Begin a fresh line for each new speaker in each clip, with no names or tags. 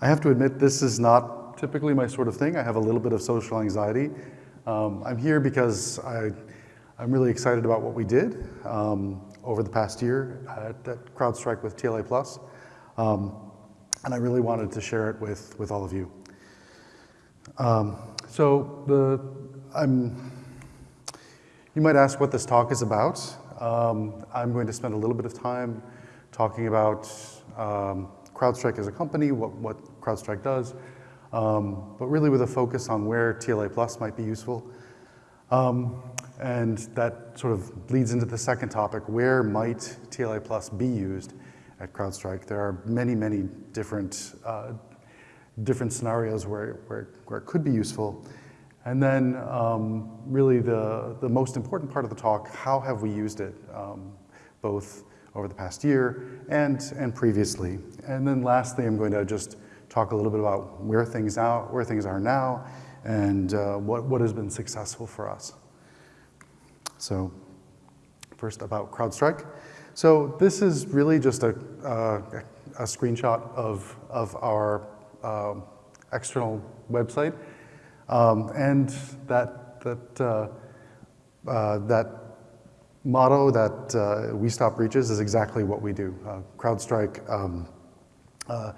I have to admit, this is not typically my sort of thing. I have a little bit of social anxiety. Um, I'm here because I, I'm really excited about what we did um, over the past year at, at CrowdStrike with TLA Plus. Um, and I really wanted to share it with, with all of you. Um, so the, I'm, you might ask what this talk is about. Um, I'm going to spend a little bit of time talking about um, CrowdStrike as a company, what, what CrowdStrike does, um, but really with a focus on where TLA Plus might be useful. Um, and that sort of leads into the second topic, where might TLA Plus be used at CrowdStrike? There are many, many different, uh, different scenarios where, where, where it could be useful. And then um, really the, the most important part of the talk, how have we used it, um, both over the past year and, and previously. And then lastly, I'm going to just talk a little bit about where things, out, where things are now and uh, what, what has been successful for us. So first about CrowdStrike. So this is really just a, uh, a screenshot of, of our uh, external website. Um, and that, that, uh, uh, that motto that uh, we stop breaches is exactly what we do. Uh, CrowdStrike, um, uh,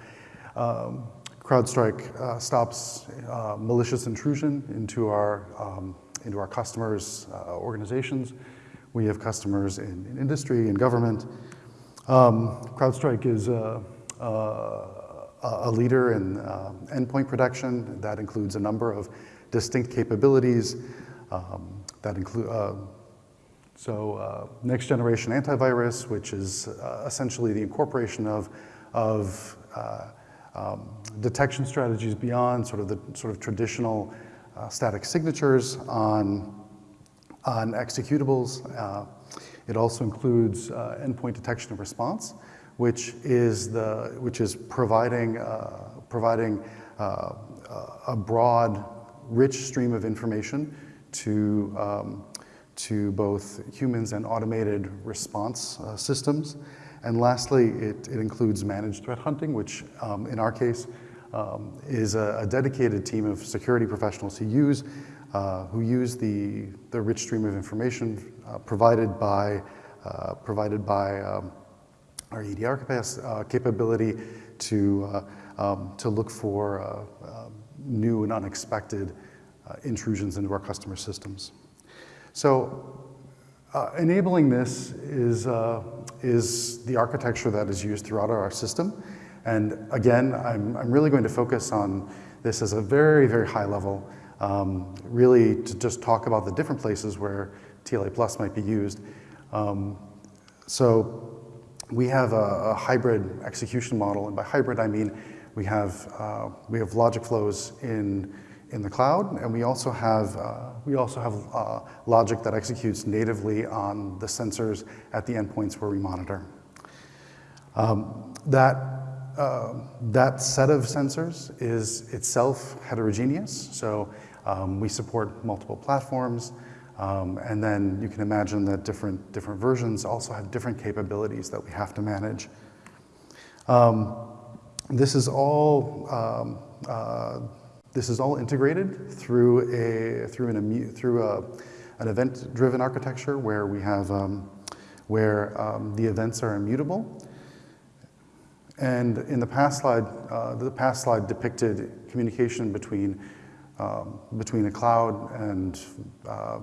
um, CrowdStrike uh, stops uh, malicious intrusion into our, um, into our customers' uh, organizations. We have customers in, in industry and government. Um, CrowdStrike is a, a, leader in endpoint protection. That includes a number of distinct capabilities um, that include so uh, next generation antivirus, which is uh, essentially the incorporation of, of uh, um, detection strategies beyond sort of the sort of traditional uh, static signatures on, on executables. Uh, it also includes uh, endpoint detection and response, which is, the, which is providing, providing a broad, rich stream of information to um, to both humans and automated response uh, systems. And lastly, it, it, includes managed threat hunting, which um, in our case um, is a, a, dedicated team of security professionals who use, uh, who use the, the rich stream of information uh, provided by, uh, provided by um, our EDR uh, capability to, uh, um, to look for new and unexpected intrusions into our customer systems. So uh, enabling this is, uh, is the architecture that is used throughout our system. And again, I'm, I'm really going to focus on this as a very, very high level, um, really to just talk about the different places where TLA Plus might be used. Um, so we have a, a, hybrid execution model, and by hybrid I mean we have, uh, we have logic flows in in the cloud, and we also have, uh, we also have uh, logic that executes natively on the sensors at the endpoints where we monitor. Um, that, uh, that set of sensors is itself heterogeneous, so um, we support multiple platforms, um, and then you can imagine that different, different versions also have different capabilities that we have to manage. Um, this is all um, uh, this is all integrated through, a, through, an, through a, an event-driven architecture where we have, um, where um, the events are immutable. And in the past slide, uh, the past slide depicted communication between, um, between a cloud and, uh,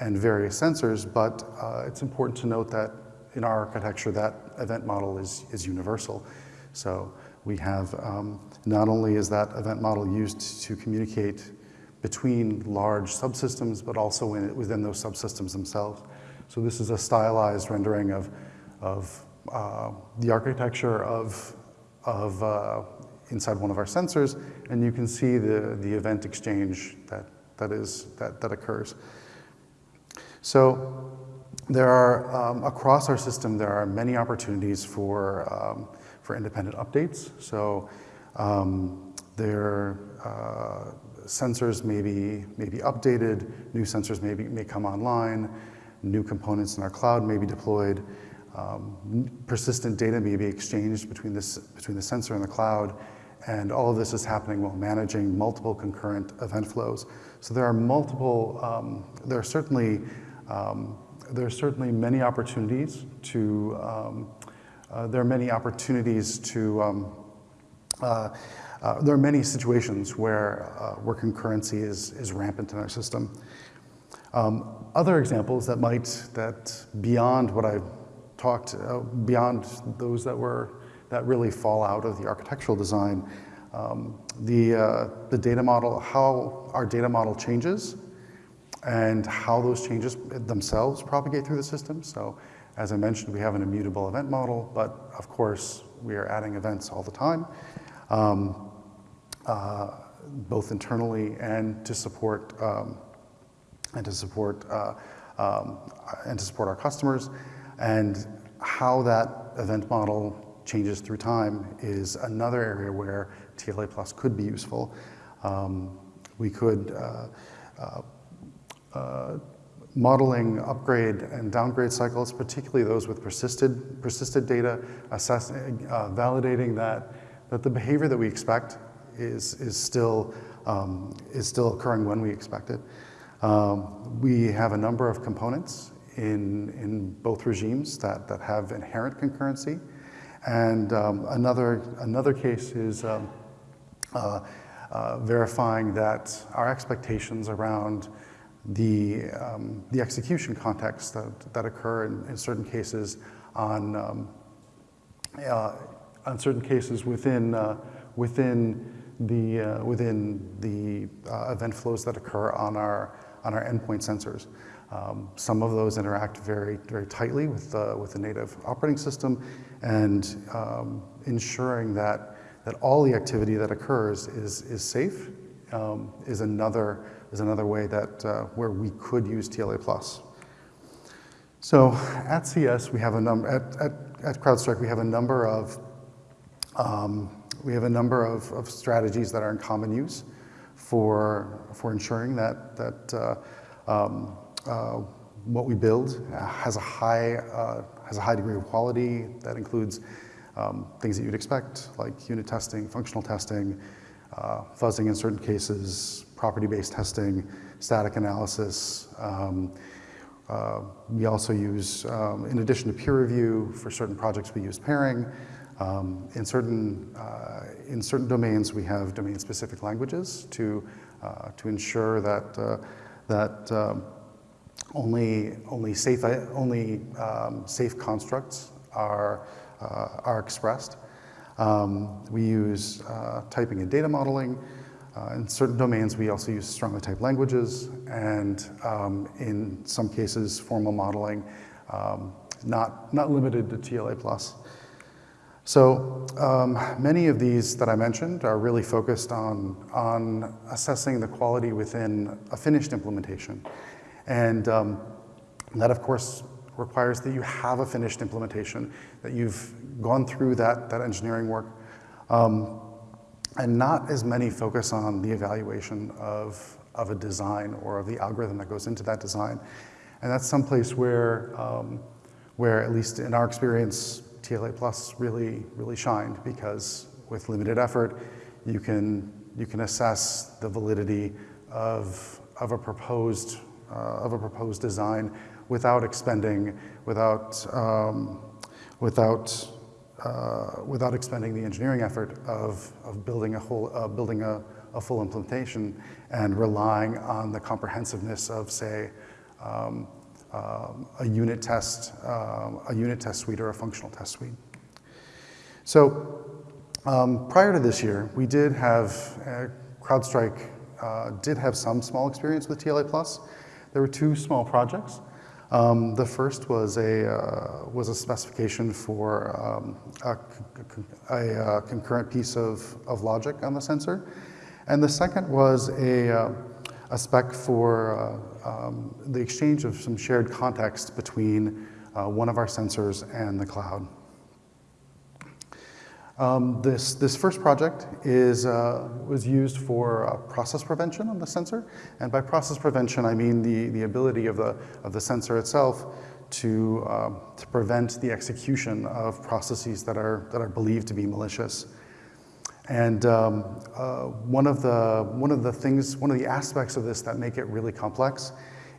and various sensors, but uh, it's important to note that in our architecture, that event model is, is universal. So we have, um, not only is that event model used to communicate between large subsystems, but also in, within those subsystems themselves. So this is a stylized rendering of, of uh, the architecture of, of uh, inside one of our sensors, and you can see the, the event exchange that, that, is, that, that occurs. So there are, um, across our system, there are many opportunities for um, for independent updates. So um, their uh, sensors may be, may be updated, new sensors may, be, may come online, new components in our cloud may be deployed, um, persistent data may be exchanged between, this, between the sensor and the cloud, And all of this is happening while managing multiple concurrent event flows. So there are multiple, um, there are certainly, um, there are certainly many opportunities to, um, uh, there are many opportunities to, um, uh, uh, there are many situations where, uh, where concurrency is, is rampant in our system. Um, other examples that might, that beyond what I've talked, uh, beyond those that were, that really fall out of the architectural design, um, the, uh, the data model, how our data model changes and how those changes themselves propagate through the system. So as I mentioned, we have an immutable event model, but of course, we are adding events all the time, um, uh, both internally and to support um, and to support uh, um, and to support our customers. And how that event model changes through time is another area where TLA Plus could be useful. Um, we could uh, uh, uh, modeling upgrade and downgrade cycles, particularly those with persisted, persisted data, assessing, uh, validating that, that the behavior that we expect is, is, still, um, is still occurring when we expect it. Um, we have a number of components in, in both regimes that, that have inherent concurrency. And um, another, another case is um, uh, uh, verifying that our expectations around the, um, the execution context that, that occur in, in certain cases on, um, uh, on certain cases within, uh, within the, uh, within the uh, event flows that occur on our, on our endpoint sensors. Um, some of those interact very, very tightly with, with the native operating system and um, ensuring that, that all the activity that occurs is, is safe um, is, another, is another way that, uh, where we could use TLA+. Plus. So at CS, we have a number, at, at, at CrowdStrike, we have a number of, um, we have a number of, of strategies that are in common use for, for ensuring that, that uh, um, uh, what we build has a high, uh, has a high degree of quality that includes um, things that you'd expect, like unit testing, functional testing, uh, fuzzing in certain cases, property-based testing, static analysis. Um, uh, we also use, um, in addition to peer review, for certain projects we use pairing. Um, in, certain, uh, in certain domains, we have domain-specific languages to, uh, to ensure that, uh, that um, only, only, safe, only um, safe constructs are, uh, are expressed. Um, we use uh, typing and data modeling. Uh, in certain domains, we also use strongly typed languages, and um, in some cases, formal modeling, um, not, not limited to TLA+. plus. So um, many of these that I mentioned are really focused on, on assessing the quality within a finished implementation. And um, that, of course, requires that you have a finished implementation, that you've gone through that, that engineering work, um, and not as many focus on the evaluation of, of a design or of the algorithm that goes into that design. And that's someplace where, um, where at least in our experience, TLA Plus really, really shined because with limited effort, you can, you can assess the validity of, of, a, proposed, uh, of a proposed design without expending, without, um, without, uh, without expending the engineering effort of, of building, a, whole, uh, building a, a full implementation and relying on the comprehensiveness of, say, um, um, a unit test, um, a unit test suite or a functional test suite. So um, prior to this year, we did have, uh, CrowdStrike uh, did have some small experience with TLA Plus. There were two small projects. Um, the first was a, uh, was a specification for um, a, a, a, concurrent piece of, of logic on the sensor. And the second was a, uh, a spec for uh, um, the exchange of some shared context between uh, one of our sensors and the cloud. Um, this, this first project is, uh, was used for uh, process prevention on the sensor. And by process prevention, I mean the, the ability of the, of the sensor itself to, uh, to prevent the execution of processes that are, that are believed to be malicious. And um, uh, one, of the, one of the things, one of the aspects of this that make it really complex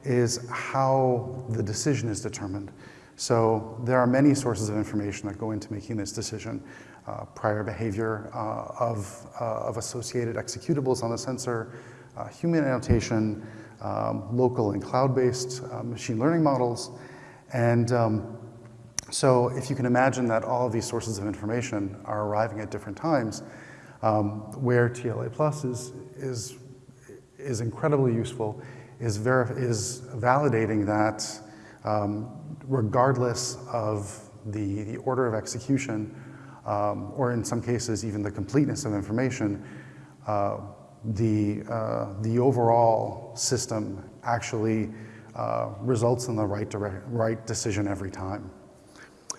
is how the decision is determined. So there are many sources of information that go into making this decision. Uh, prior behavior uh, of, uh, of associated executables on the sensor, uh, human annotation, um, local and cloud-based machine learning models. And um, so if you can imagine that all of these sources of information are arriving at different times, um, where TLA Plus is, is, is incredibly useful is, is validating that um, regardless of the, the order of execution, um, or in some cases even the completeness of information, uh, the, uh, the overall system actually uh, results in the right, direct, right decision every time.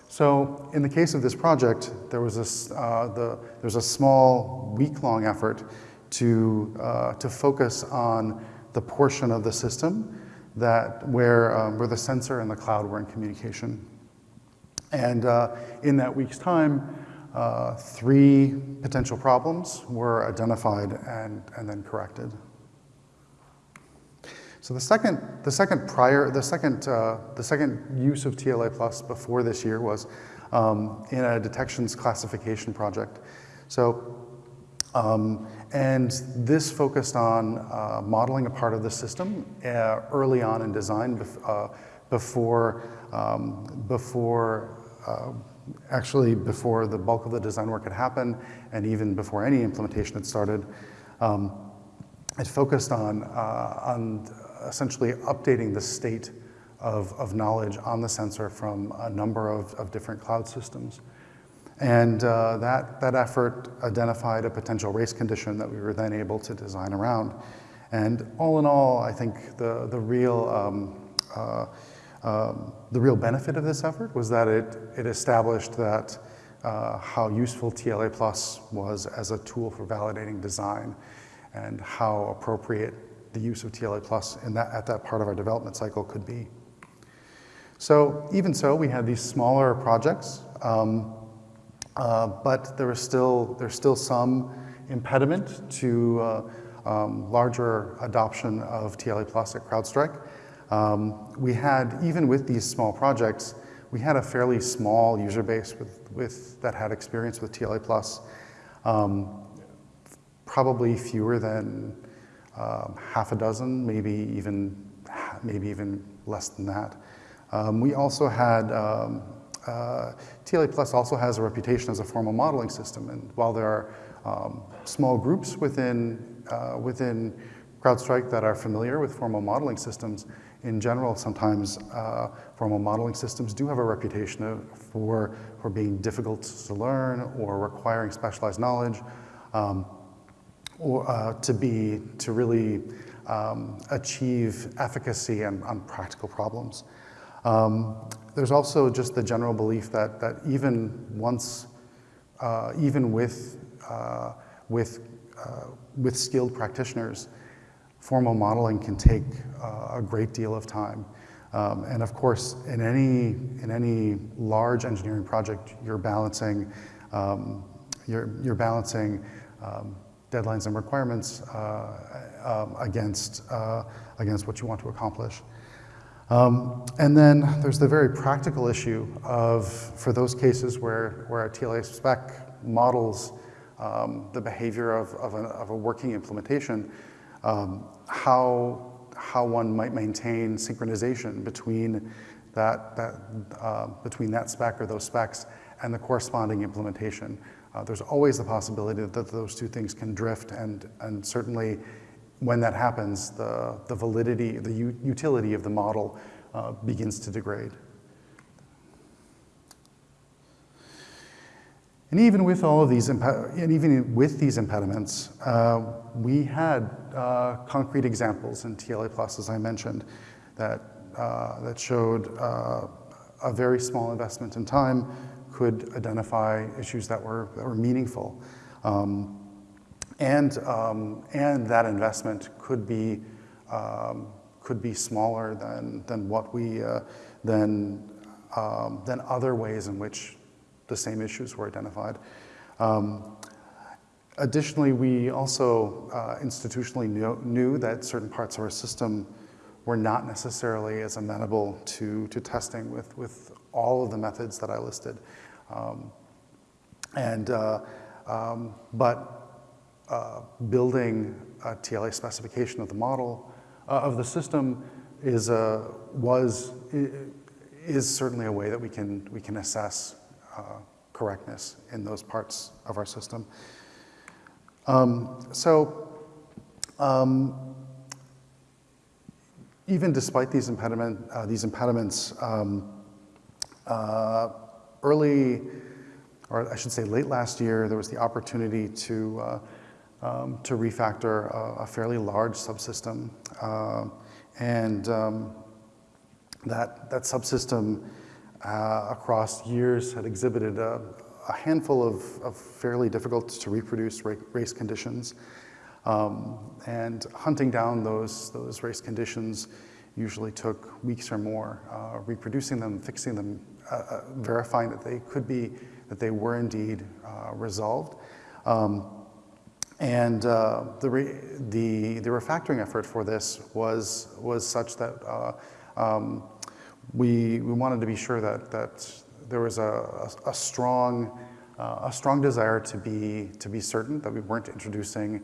So in the case of this project, there was a, uh, the, there's a small week-long effort to, uh, to focus on the portion of the system that where, um, where the sensor and the cloud were in communication. And uh, in that week's time, uh, three potential problems were identified and, and then corrected. So the second, the second prior, the second, uh, the second use of TLA Plus before this year was um, in a detections classification project. So, um, and this focused on uh, modeling a part of the system uh, early on in design bef uh, before, um, before actually before the bulk of the design work had happened and even before any implementation had started. Um, it focused on, uh, on essentially updating the state of, of knowledge on the sensor from a number of, of different cloud systems. And uh, that, that effort identified a potential race condition that we were then able to design around. And all in all, I think the, the real um, uh, um, the real benefit of this effort was that it, it established that uh, how useful TLA Plus was as a tool for validating design and how appropriate the use of TLA Plus in that, at that part of our development cycle could be. So even so, we had these smaller projects, um, uh, but there was still, there's still some impediment to uh, um, larger adoption of TLA Plus at CrowdStrike. Um, we had, even with these small projects, we had a fairly small user base with, with, that had experience with TLA Plus, um, probably fewer than um, half a dozen, maybe even, maybe even less than that. Um, we also had, um, uh, TLA Plus also has a reputation as a formal modeling system, and while there are um, small groups within, uh, within CrowdStrike that are familiar with formal modeling systems, in general, sometimes uh, formal modeling systems do have a reputation of, for, for being difficult to learn or requiring specialized knowledge um, or uh, to be, to really um, achieve efficacy on, on practical problems. Um, there's also just the general belief that, that even once, uh, even with, uh, with, uh, with skilled practitioners, formal modeling can take uh, a great deal of time. Um, and of course, in any, in any large engineering project, you're balancing, um, you're, you're balancing um, deadlines and requirements uh, um, against, uh, against what you want to accomplish. Um, and then there's the very practical issue of, for those cases where, where a TLA spec models um, the behavior of, of, of a working implementation, um, how, how one might maintain synchronization between that, that, uh, between that spec or those specs and the corresponding implementation. Uh, there's always the possibility that those two things can drift and, and certainly when that happens, the, the validity, the utility of the model uh, begins to degrade. And even with all of these, and even with these impediments, uh, we had uh, concrete examples in TLA Plus, as I mentioned, that, uh, that showed uh, a very small investment in time could identify issues that were, that were meaningful. Um, and, um, and that investment could be, um, could be smaller than, than what we, uh, than, um, than other ways in which the same issues were identified. Um, additionally, we also uh, institutionally knew, knew, that certain parts of our system were not necessarily as amenable to, to testing with, with all of the methods that I listed. Um, and, uh, um, but uh, building a TLA specification of the model, uh, of the system is, uh, was, is certainly a way that we can, we can assess correctness in those parts of our system. Um, so um, even despite these, impediment, uh, these impediments, um, uh, early, or I should say late last year, there was the opportunity to, uh, um, to refactor a, a, fairly large subsystem. Uh, and um, that, that subsystem uh, across years had exhibited a, a handful of, of, fairly difficult to reproduce race conditions. Um, and hunting down those, those race conditions usually took weeks or more, uh, reproducing them, fixing them, uh, uh verifying that they could be, that they were indeed uh, resolved. Um, and uh, the, the, the refactoring effort for this was, was such that uh, um, we, we wanted to be sure that, that there was a, a, a strong, uh, a strong desire to be, to be certain that we weren't introducing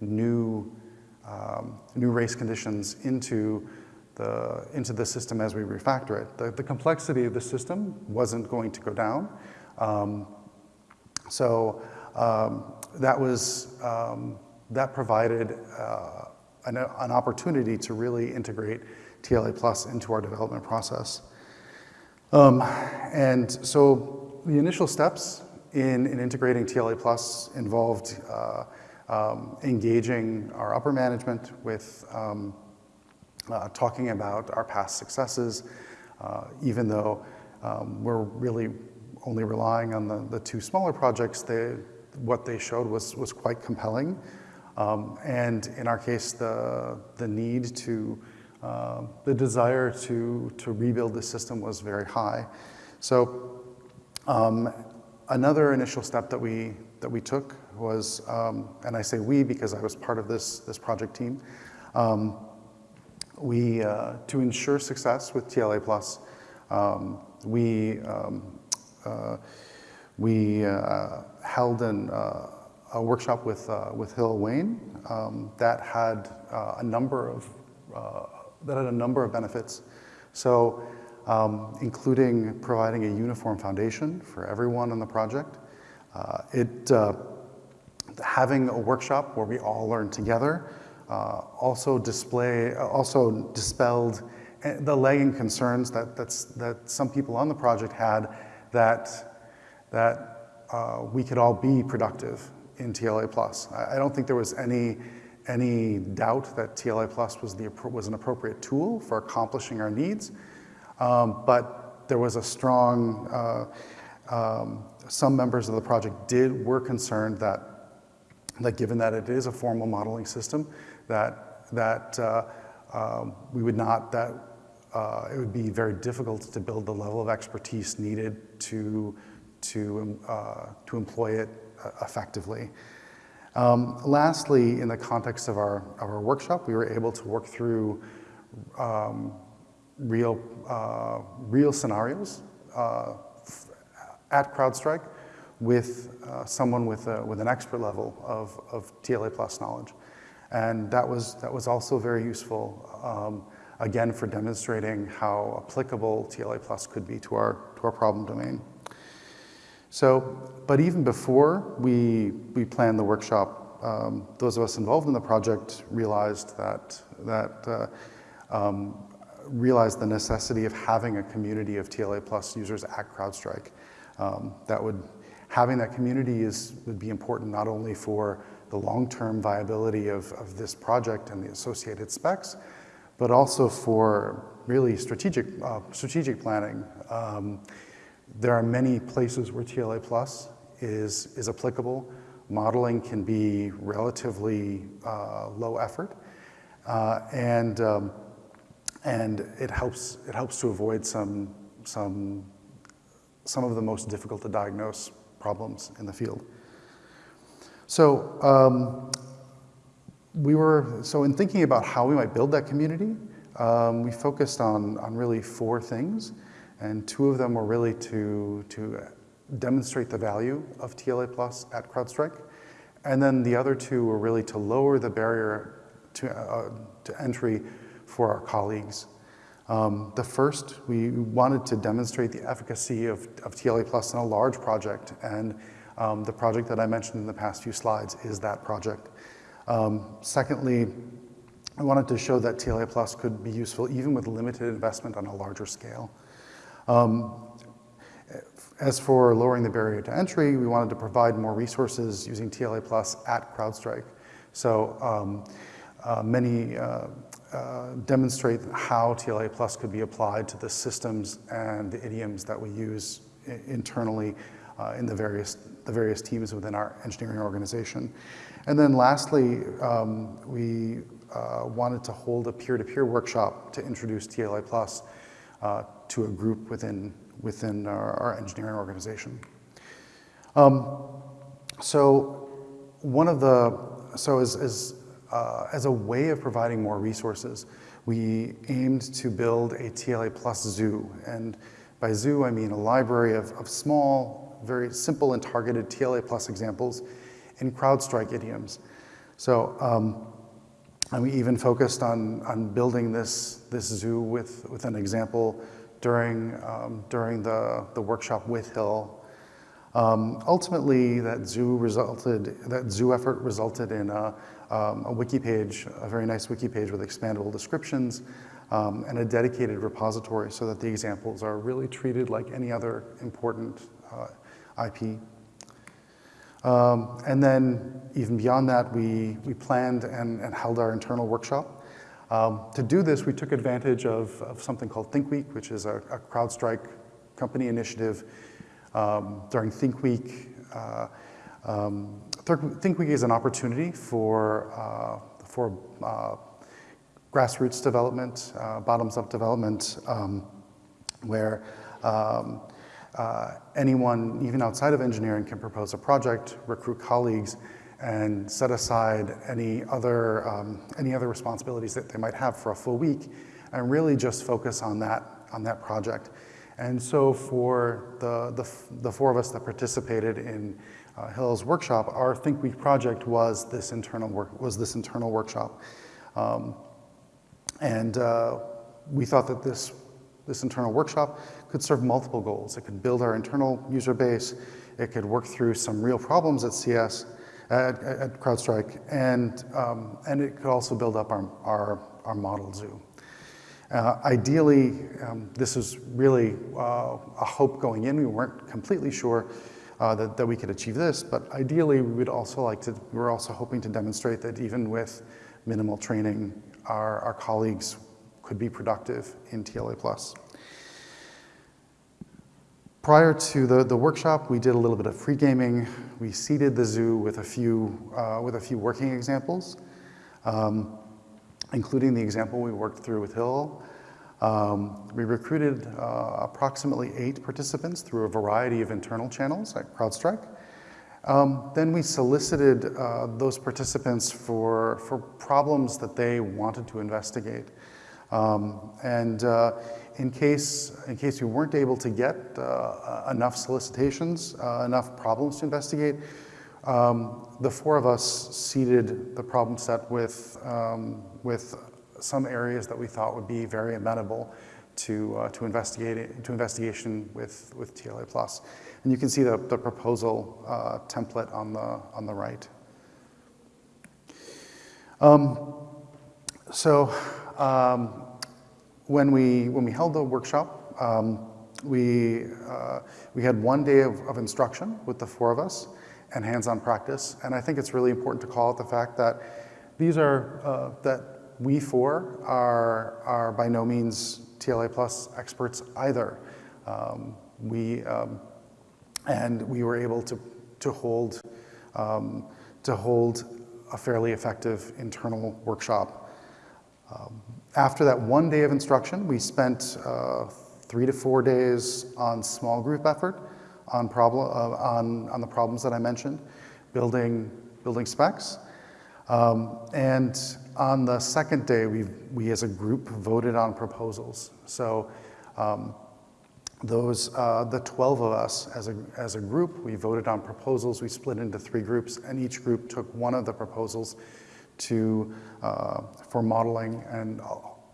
new, um, new race conditions into the, into the system as we refactor it. The, the complexity of the system wasn't going to go down. Um, so um, that was, um, that provided uh, an, an, opportunity to really integrate TLA Plus into our development process. Um, and so the initial steps in, in integrating TLA Plus involved uh, um, engaging our upper management with um, uh, talking about our past successes, uh, even though um, we're really only relying on the, the two smaller projects, they, what they showed was, was quite compelling. Um, and in our case, the, the need to, uh, the desire to, to rebuild the system was very high. So um, another initial step that we, that we took was, um, and I say we because I was part of this, this project team, um, we, uh, to ensure success with TLA Plus, um, we, um, uh, we uh, held an, uh, a workshop with, uh, with Hillel Wayne um, that had a number of, that had a number of benefits. So um, including providing a uniform foundation for everyone on the project. it, having a workshop where we all learn together uh, also display, uh, also dispelled uh, the lagging concerns that, that's, that some people on the project had that, that uh, we could all be productive in TLA Plus. I, I, don't think there was any, any doubt that TLA Plus was, the, was an appropriate tool for accomplishing our needs, um, but there was a strong, uh, um, some members of the project did, were concerned that, that given that it is a formal modeling system, that, that uh, um, we would not, that uh, it would be very difficult to build the level of expertise needed to, to, uh, to employ it uh, effectively. Um, lastly, in the context of our, of our workshop, we were able to work through um, real, uh, real scenarios uh, at CrowdStrike with uh, someone with, a, with an expert level of, of TLA plus knowledge. And that was, that was also very useful, um, again, for demonstrating how applicable TLA Plus could be to our, to our problem domain. So, but even before we, we planned the workshop, um, those of us involved in the project realized that, that uh, um, realized the necessity of having a community of TLA Plus users at CrowdStrike. Um, that would, having that community is, would be important not only for the long-term viability of, of this project and the associated specs, but also for really strategic, uh, strategic planning. Um, there are many places where TLA Plus is, is applicable. Modeling can be relatively uh, low effort, uh, and, um, and it, helps, it helps to avoid some, some, some of the most difficult to diagnose problems in the field. So um, we were, so in thinking about how we might build that community, um, we focused on, on really four things, and two of them were really to, to demonstrate the value of TLA Plus at CrowdStrike, and then the other two were really to lower the barrier to, uh, to entry for our colleagues. Um, the first, we wanted to demonstrate the efficacy of, of TLA Plus in a large project, and um, the project that I mentioned in the past few slides is that project. Um, secondly, I wanted to show that TLA Plus could be useful even with limited investment on a larger scale. Um, as for lowering the barrier to entry, we wanted to provide more resources using TLA Plus at CrowdStrike. So um, uh, many uh, uh, demonstrate how TLA Plus could be applied to the systems and the idioms that we use internally uh, in the various, the various teams within our engineering organization. And then lastly, um, we uh, wanted to hold a peer-to-peer -peer workshop to introduce TLA Plus uh, to a group within, within our, our engineering organization. Um, so one of the, so as, as, uh, as a way of providing more resources, we aimed to build a TLA Plus zoo. And by zoo, I mean a library of, of small, very simple and targeted TLA plus examples in CrowdStrike idioms. So, um, and we even focused on, on building this, this zoo with, with an example during, um, during the, the workshop with Hill. Um, ultimately, that zoo resulted, that zoo effort resulted in a, um, a wiki page, a very nice wiki page with expandable descriptions um, and a dedicated repository so that the examples are really treated like any other important uh, IP. Um, and then even beyond that, we, we planned and, and held our internal workshop. Um, to do this, we took advantage of, of something called Think Week, which is a, a CrowdStrike company initiative. Um, during Think Week, uh, um, Think Week is an opportunity for, uh, for uh, grassroots development, uh, bottoms-up development, um, where um, uh, anyone, even outside of engineering, can propose a project, recruit colleagues, and set aside any other, um, any other responsibilities that they might have for a full week, and really just focus on that, on that project. And so for the, the, the four of us that participated in uh, Hill's workshop, our Think Week project was this internal, work, was this internal workshop. Um, and uh, we thought that this this internal workshop could serve multiple goals. It could build our internal user base. It could work through some real problems at CS, at, at CrowdStrike, and, um, and it could also build up our, our, our model zoo. Uh, ideally, um, this is really uh, a hope going in. We weren't completely sure uh, that, that we could achieve this, but ideally we would also like to, we're also hoping to demonstrate that even with minimal training, our, our colleagues could be productive in TLA+. Prior to the, the workshop, we did a little bit of free gaming. We seeded the zoo with a few, uh, with a few working examples, um, including the example we worked through with Hill. Um, we recruited uh, approximately eight participants through a variety of internal channels at CrowdStrike. Um, then we solicited uh, those participants for, for problems that they wanted to investigate. Um, and uh, in case, in case we weren't able to get uh, enough solicitations, uh, enough problems to investigate, um, the four of us seeded the problem set with, um, with some areas that we thought would be very amenable to, uh, to, investigate, to investigation with, with TLA+. Plus. And you can see the, the proposal uh, template on the, on the right. Um, so um, when, we, when we held the workshop, um, we, uh, we had one day of, of, instruction with the four of us and hands-on practice. And I think it's really important to call out the fact that these are, uh, that we four are, are by no means TLA plus experts either. Um, we, um, and we were able to, to hold, um, to hold a fairly effective internal workshop um, after that one day of instruction, we spent uh, three to four days on small group effort on, problem, uh, on, on the problems that I mentioned, building, building specs. Um, and on the second day, we, we as a group voted on proposals. So um, those, uh, the 12 of us as a, as a group, we voted on proposals. We split into three groups, and each group took one of the proposals to, uh, for modeling, and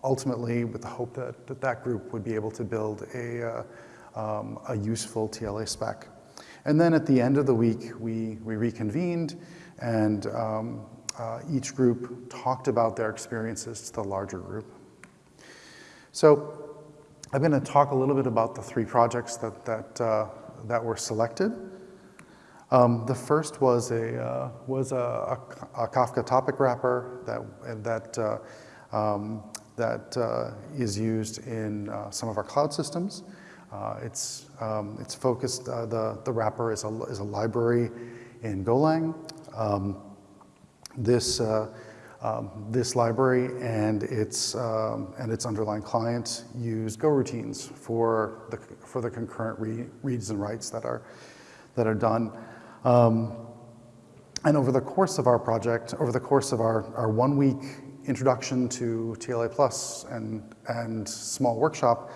ultimately with the hope that that, that group would be able to build a, uh, um, a useful TLA spec. And then at the end of the week, we, we reconvened, and um, uh, each group talked about their experiences to the larger group. So I'm going to talk a little bit about the three projects that, that, uh, that were selected. Um, the first was a, uh, was a, a, Kafka topic wrapper that, that, uh, um, that uh, is used in uh, some of our cloud systems. Uh, it's, um, it's focused, the, the wrapper is a, is a library in Golang. Um, this um, this library and its, um, and its underlying client use goroutines for the, for the concurrent re reads and writes that are, that are done. Um, and over the course of our project, over the course of our, our one week introduction to TLA Plus and, and small workshop,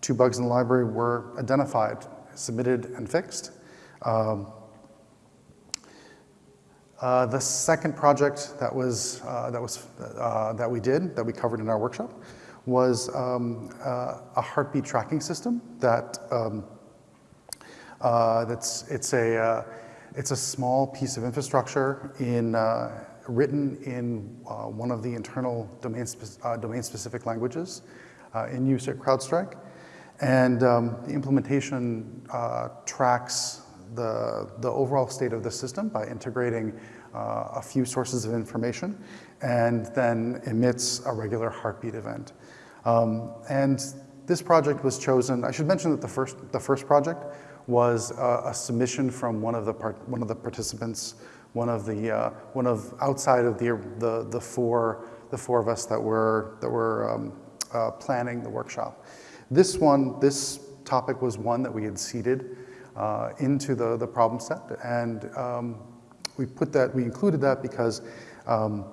two bugs in the library were identified, submitted, and fixed. Um, uh, the second project that was, uh, that, was uh, that we did, that we covered in our workshop, was um, uh, a heartbeat tracking system that um, uh, that's, it's, a, it's a small piece of infrastructure in, written in one of the internal domain-specific domain languages in use at CrowdStrike. And um, the implementation tracks the, the overall state of the system by integrating uh, a few sources of information and then emits a regular heartbeat event. Um, and this project was chosen, I should mention that the first, the first project was a, a submission from one of the, part, one of the participants, one of the, uh, one of outside of the, the, the, four, the four of us that were, that were um, uh, planning the workshop. This one, this topic was one that we had seeded uh, into the, the problem set. And um, we put that, we included that because um,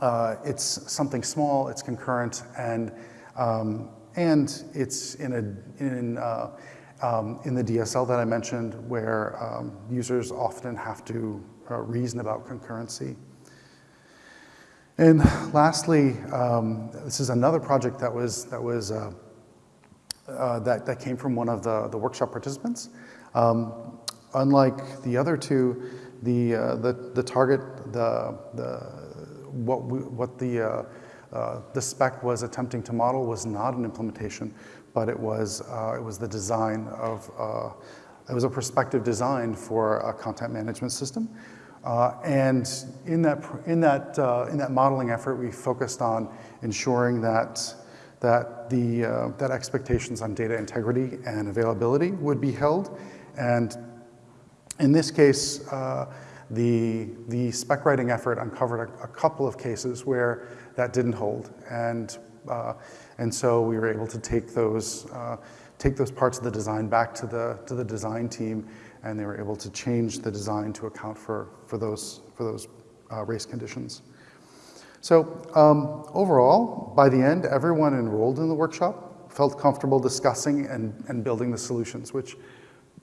uh, it's something small, it's concurrent, and, um, and it's in, a, in, uh, um, in the DSL that I mentioned where um, users often have to uh, reason about concurrency. And lastly, um, this is another project that was, that was uh, uh, that, that came from one of the, the workshop participants. Um, unlike the other two, the, uh, the, the target, the, the, what, we, what the, uh, uh, the spec was attempting to model was not an implementation, but it was, uh, it was the design of, uh, it was a prospective design for a content management system. Uh, and in that, in, that, in that modeling effort, we focused on ensuring that that the uh, that expectations on data integrity and availability would be held. And in this case, uh, the, the spec writing effort uncovered a, a, couple of cases where that didn't hold. And, uh, and so we were able to take those, uh, take those parts of the design back to the, to the design team and they were able to change the design to account for, for those, for those uh, race conditions. So um, overall, by the end, everyone enrolled in the workshop felt comfortable discussing and, and building the solutions, which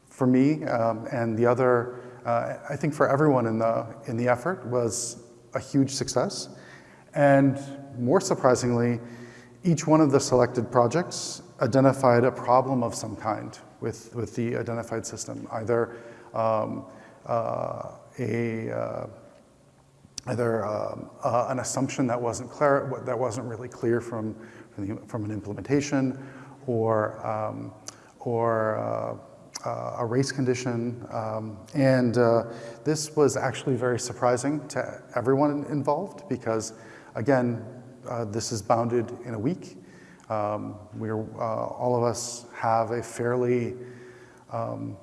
for me um, and the other, uh, I think for everyone in the, in the effort was a huge success. And more surprisingly, each one of the selected projects identified a problem of some kind with, with the identified system, either um, uh, a uh, either um, uh, an assumption that wasn't clear, that wasn't really clear from, from, the, from an implementation, or, um, or uh, uh, a race condition. Um, and uh, this was actually very surprising to everyone involved because, again, uh, this is bounded in a week. Um, we're, uh, all of us have a fairly um,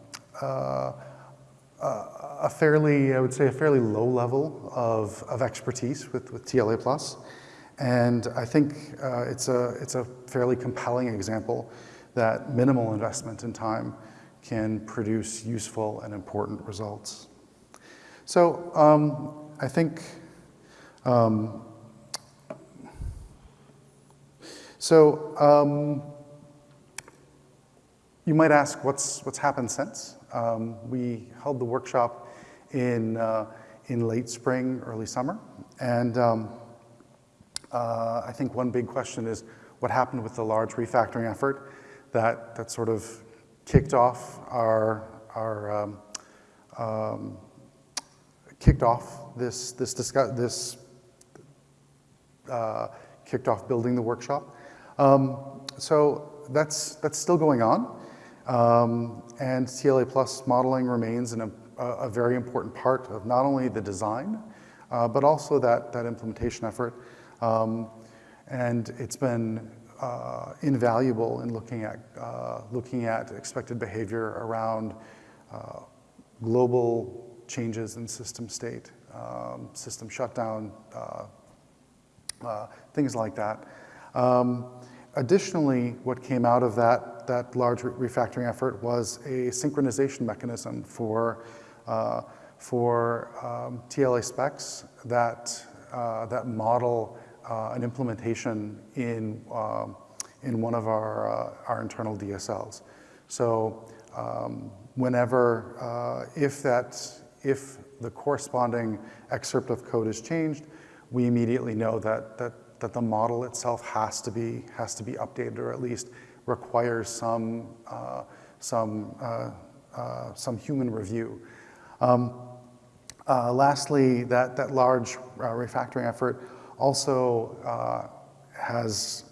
a fairly, I would say, a fairly low level of, of expertise with, with TLA Plus. And I think uh, it's, a, it's a fairly compelling example that minimal investment in time can produce useful and important results. So um, I think, um, so um, you might ask what's, what's happened since. Um, we held the workshop in, uh, in late spring, early summer, and um, uh, I think one big question is what happened with the large refactoring effort that, that sort of kicked off our, our um, um, kicked off this, this, discuss, this uh, kicked off building the workshop. Um, so that's, that's still going on. Um, and TLA Plus modeling remains an, a, a, very important part of not only the design, uh, but also that, that implementation effort. Um, and it's been uh, invaluable in looking at, uh, looking at expected behavior around uh, global changes in system state, um, system shutdown, uh, uh, things like that. Um, additionally, what came out of that, that large re refactoring effort was a synchronization mechanism for, uh, for um, TLA specs that, uh, that model uh, an implementation in, um, in one of our, uh, our internal DSLs. So um, whenever, uh, if, that, if the corresponding excerpt of code is changed, we immediately know that, that, that the model itself has to be, has to be updated or at least requires some, uh, some, uh, uh, some human review. Um, uh, lastly, that, that large refactoring effort also has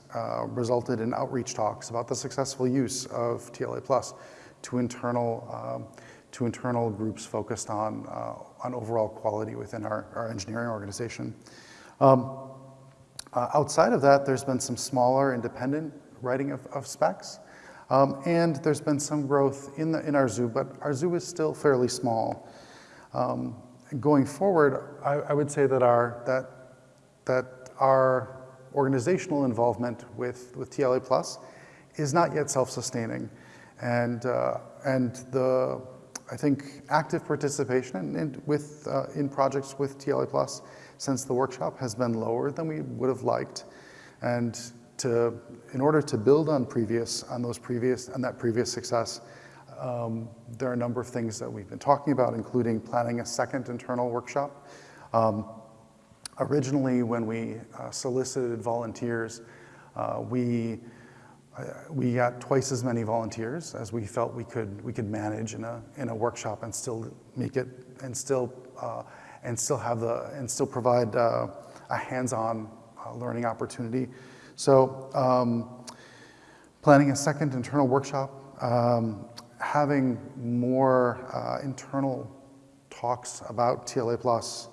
resulted in outreach talks about the successful use of TLA Plus to internal, um, to internal groups focused on, uh, on overall quality within our, our engineering organization. Um, uh, outside of that, there's been some smaller independent writing of, of specs. Um, and there's been some growth in, the, in our zoo, but our zoo is still fairly small. Um, going forward, I, I, would say that our, that, that our organizational involvement with, with TLA Plus is not yet self-sustaining. And, uh, and the, I think, active participation in, in with, uh, in projects with TLA Plus since the workshop has been lower than we would have liked. And to, in order to build on previous, on those previous, on that previous success, um, there are a number of things that we've been talking about, including planning a second internal workshop. Um, originally, when we uh, solicited volunteers, uh, we we got twice as many volunteers as we felt we could we could manage in a in a workshop and still make it and still uh, and still have the and still provide uh, a hands-on uh, learning opportunity. So um, planning a second internal workshop, um, having more uh, internal talks about TLA plus,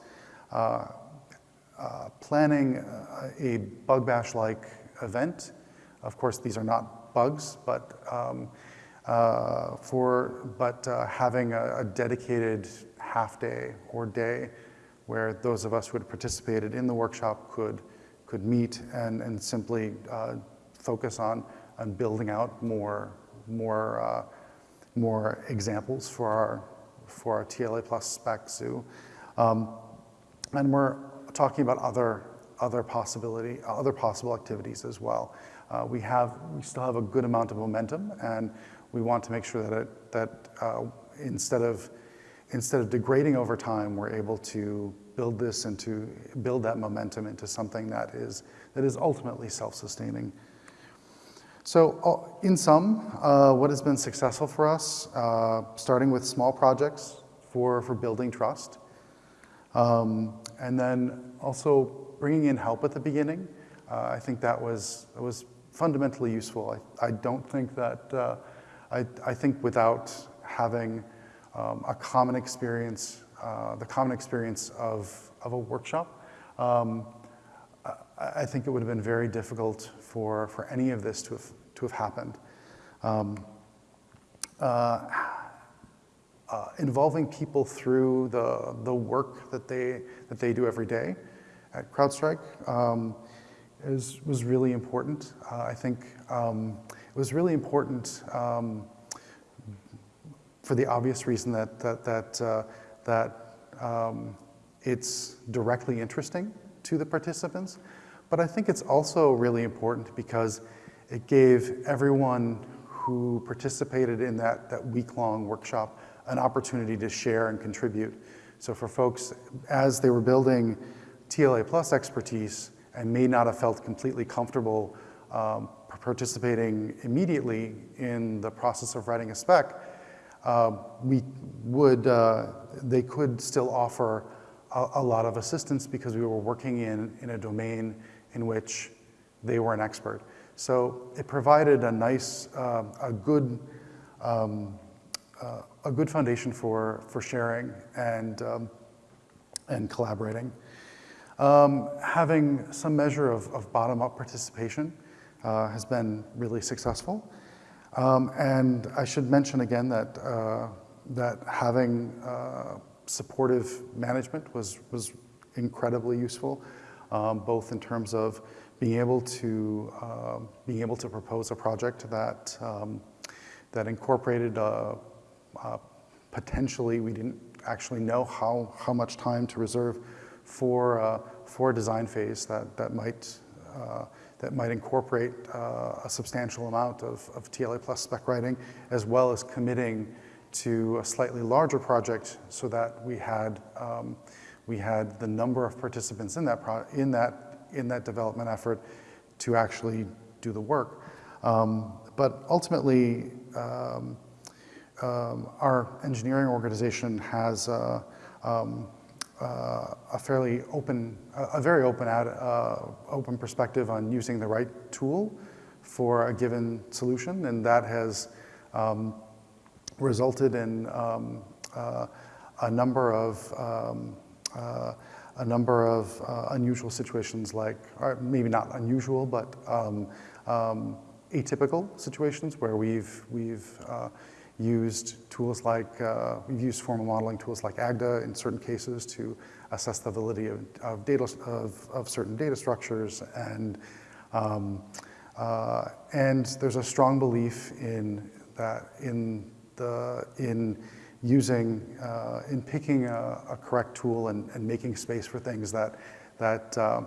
uh, uh, planning a bug bash-like event of course, these are not bugs, but um, uh, for but uh, having a, a, dedicated half day or day where those of us who had participated in the workshop could could meet and and simply uh, focus on on building out more more uh, more examples for our for our TLA plus spec zoo, um, and we're talking about other other possibility other possible activities as well. Uh, we have, we still have a good amount of momentum and we want to make sure that, it, that uh, instead, of, instead of degrading over time, we're able to build this into, build that momentum into something that is, that is ultimately self-sustaining. So uh, in sum, uh, what has been successful for us, uh, starting with small projects for, for building trust, um, and then also bringing in help at the beginning. Uh, I think that was, was fundamentally useful. I, I don't think that, uh, I, I think without having um, a common experience, uh, the common experience of, of a workshop, um, I, I, think it would have been very difficult for, for any of this to have, to have happened. Um, uh, uh, involving people through the, the work that they, that they do every day at CrowdStrike um, is, was really important. Uh, I think um, it was really important um, for the obvious reason that, that, that, uh, that um, it's directly interesting to the participants, but I think it's also really important because it gave everyone who participated in that, that week-long workshop an opportunity to share and contribute. So for folks, as they were building TLA plus expertise and may not have felt completely comfortable um, participating immediately in the process of writing a spec, we would, uh, they could still offer a, a, lot of assistance because we were working in, in a domain in which they were an expert. So it provided a nice, uh, a good, um, uh, a good foundation for, for sharing and, um, and collaborating. Um, having some measure of, of bottom-up participation uh, has been really successful. Um, and I should mention again that, uh, that having uh, supportive management was, was incredibly useful, um, both in terms of being able to, uh, being able to propose a project that, um, that incorporated uh, uh, potentially, we didn't actually know how, how much time to reserve for, uh, for a design phase that, that might that might incorporate uh, a substantial amount of, of TLA plus spec writing, as well as committing to a slightly larger project so that we had, um, we had the number of participants in that, in, that, in that development effort to actually do the work. Um, but ultimately, um, um our engineering organization has uh, um, uh, a fairly open, a very open, ad, uh, open perspective on using the right tool for a given solution, and that has um, resulted in um, uh, a number of um, uh, a number of uh, unusual situations, like maybe not unusual, but um, um, atypical situations where we've we've uh, used tools like, uh, we've used formal modeling tools like AGDA in certain cases to assess the validity of, of data, of, of, certain data structures. And, um, uh, and there's a strong belief in that, in the, in using, uh, in picking a, a, correct tool and, and making space for things that, that, uh,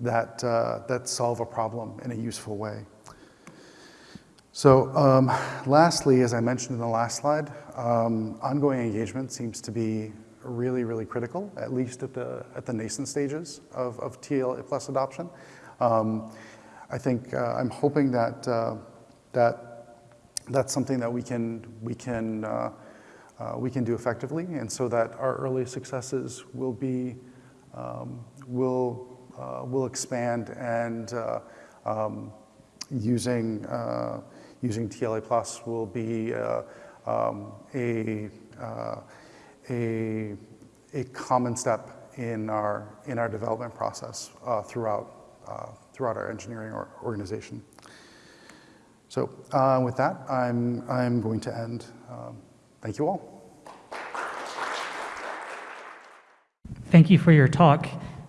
that, uh, that solve a problem in a useful way. So um, lastly, as I mentioned in the last slide, um, ongoing engagement seems to be really, really critical, at least at the, at the nascent stages of, of TLA plus adoption. Um, I think uh, I'm hoping that, uh, that that's something that we can, we can, uh, uh we can do effectively and so that our early successes will be, um, will, uh, will expand and uh, um, using using TLA Plus will be uh, um, a, uh, a, a common step in our, in our development process uh, throughout, uh, throughout our engineering or organization. So uh, with that, I'm, I'm going to end. Um, thank you all.
Thank you for your talk.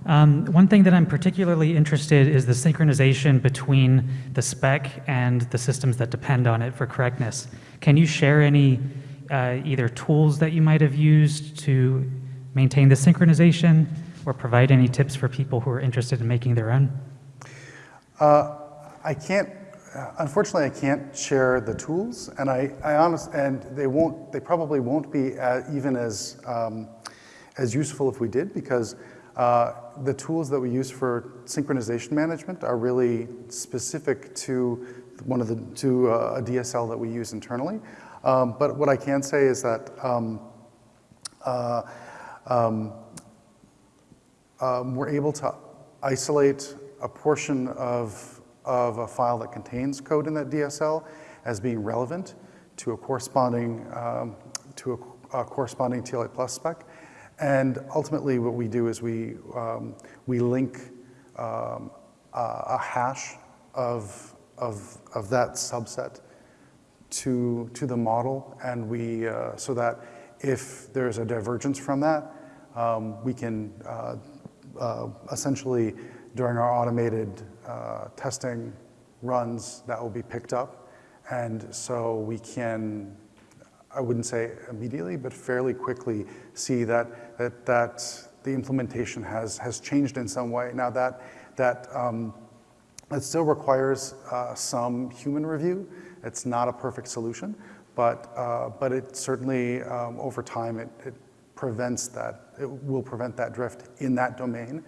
Um, one thing that I'm particularly interested is the synchronization between the spec and the systems that depend on it for correctness. Can you share any uh, either tools that you might have used to maintain the synchronization or provide any tips for people who are interested in making their own?
Uh, I can't, unfortunately, I can't share the tools, and I, I honest, and they won't, they probably won't be uh, even as, um, as useful if we did, because uh, the tools that we use for synchronization management are really specific to one of the to uh, a DSL that we use internally. Um, but what I can say is that um, uh, um, um we're able to isolate a portion of, of a file that contains code in that DSL as being relevant to a corresponding um, to a, a corresponding TLA plus spec and ultimately what we do is we, um, we link um, a, hash of, of, of that subset to, to the model. And we, uh, so that if there's a divergence from that, um, we can uh, uh, essentially during our automated uh, testing runs that will be picked up. And so we can I wouldn't say immediately, but fairly quickly see that, that, that the implementation has, has changed in some way. Now that, that um, it still requires uh, some human review. It's not a perfect solution, but, uh, but it certainly, um, over time, it, it prevents that, it will prevent that drift in that domain.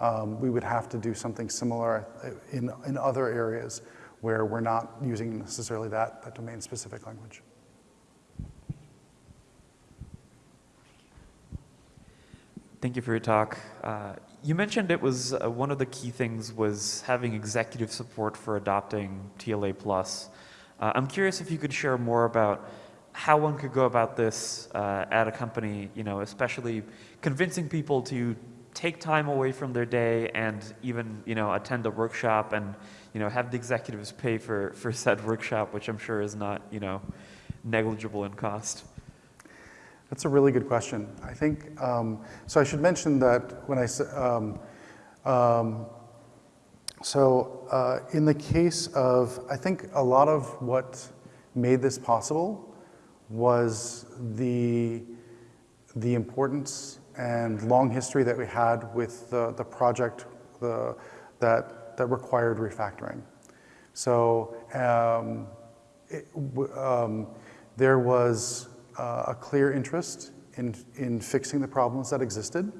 Um, we would have to do something similar in, in other areas where we're not using necessarily that, that domain-specific language.
Thank you for your talk. Uh, you mentioned it was uh, one of the key things was having executive support for adopting TLA plus. Uh, I'm curious if you could share more about how one could go about this uh, at a company, you know, especially convincing people to take time away from their day and even, you know, attend a workshop and, you know, have the executives pay for, for said workshop, which I'm sure is not, you know, negligible in cost.
That's a really good question. I think, um, so I should mention that when I, um, um, so uh, in the case of, I think a lot of what made this possible was the, the importance and long history that we had with the, the project the, that, that required refactoring. So um, it, um, there was uh, a clear interest in, in fixing the problems that existed.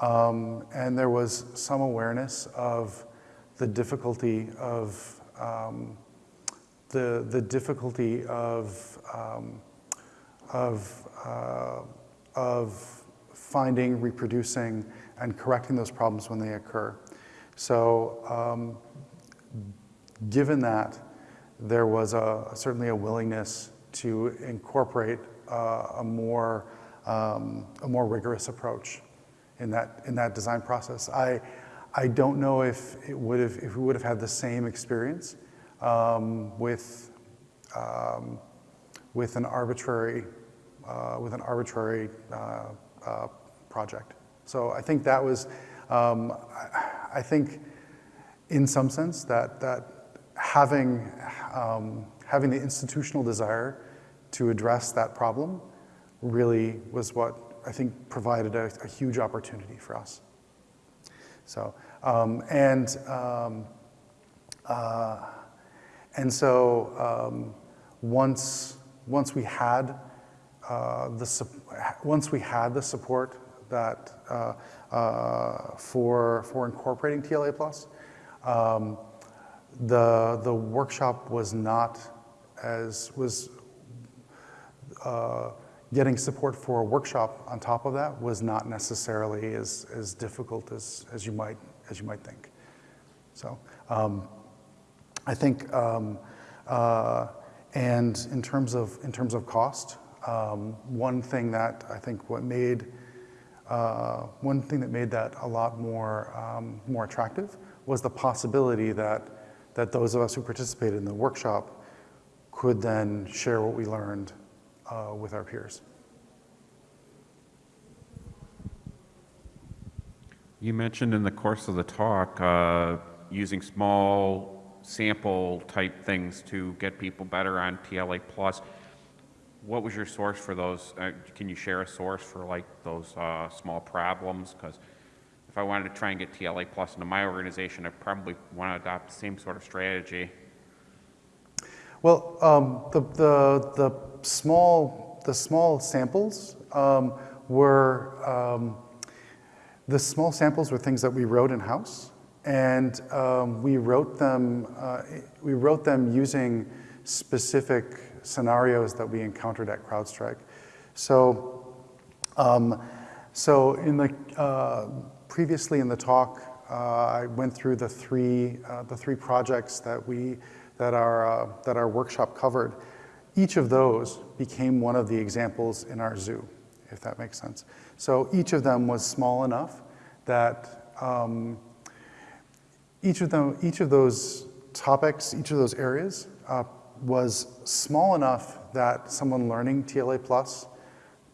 Um, and there was some awareness of the difficulty of um, the, the difficulty of, um, of, uh, of finding, reproducing, and correcting those problems when they occur. So um, given that, there was a, certainly a willingness to incorporate uh, a, more, um, a more rigorous approach in that, in that design process. I, I don't know if, it would have, if we would have had the same experience um, with, um, with an arbitrary, uh, with an arbitrary uh, uh, project. So I think that was, um, I, think in some sense that, that having, um, having the institutional desire to address that problem really was what I think provided a, a huge opportunity for us. So, um, and, um, uh, and so um, once, once we had uh, the, once we had the support that uh, uh for, for incorporating TLA Plus, um, the, the workshop was not as, was, uh, getting support for a workshop on top of that was not necessarily as, as difficult as, as, you might, as you might think. So um, I think, um, uh, and in terms of, in terms of cost, um, one thing that I think what made, uh, one thing that made that a lot more, um, more attractive was the possibility that, that those of us who participated in the workshop could then share what we learned uh, with our peers.
You mentioned in the course of the talk uh, using small sample type things to get people better on TLA plus. What was your source for those? Uh, can you share a source for like those uh, small problems? Because if I wanted to try and get TLA plus into my organization, I probably want to adopt the same sort of strategy.
Well, um, the, the, the small, the small samples um, were, um, the small samples were things that we wrote in-house. And um, we wrote them, uh, we wrote them using specific scenarios that we encountered at CrowdStrike. So, um, so in the, uh, previously in the talk, uh, I went through the three, uh, the three projects that we, that our, uh, that our workshop covered. Each of those became one of the examples in our zoo, if that makes sense. So each of them was small enough that um, each of them, each of those topics, each of those areas uh, was small enough that someone learning TLA Plus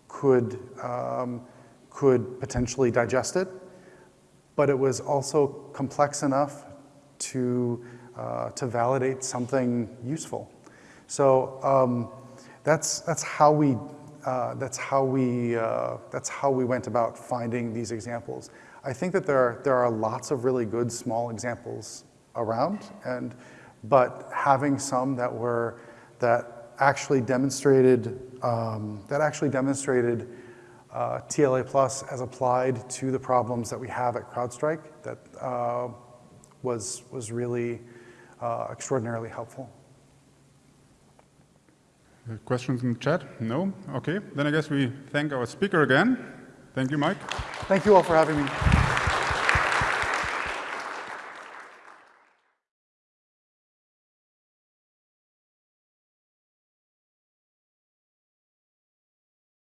could, um, could potentially digest it, but it was also complex enough to, uh, to validate something useful. So um, that's, that's how we, uh, that's how we, uh, that's how we went about finding these examples. I think that there are, there are lots of really good small examples around, and, but having some that were, that actually demonstrated, um, that actually demonstrated uh, TLA plus as applied to the problems that we have at CrowdStrike, that uh, was, was really uh, extraordinarily helpful.
Uh, Questions in the chat? No? Okay, then I guess we thank our speaker again. Thank you, Mike.
Thank you all for having me.